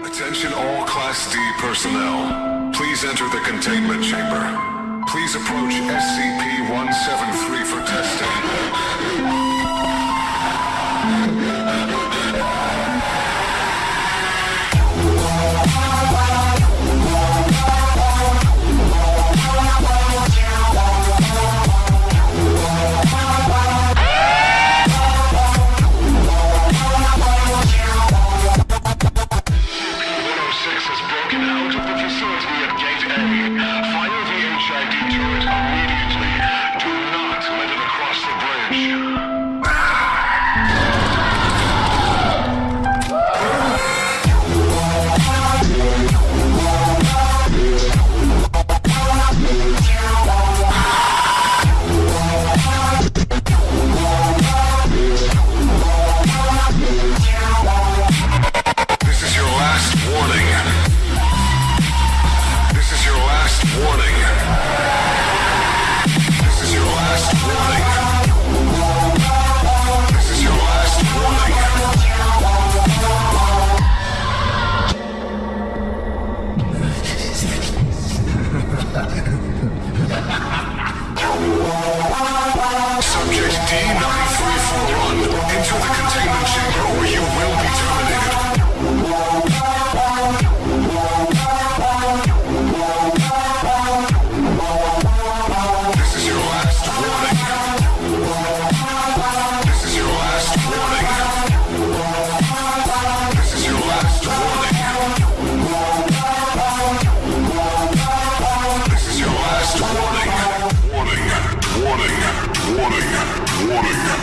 Attention all Class D personnel. Please enter the containment chamber. Please approach SCP-173 for testing. 1993 for into the containment chamber where you will Warning.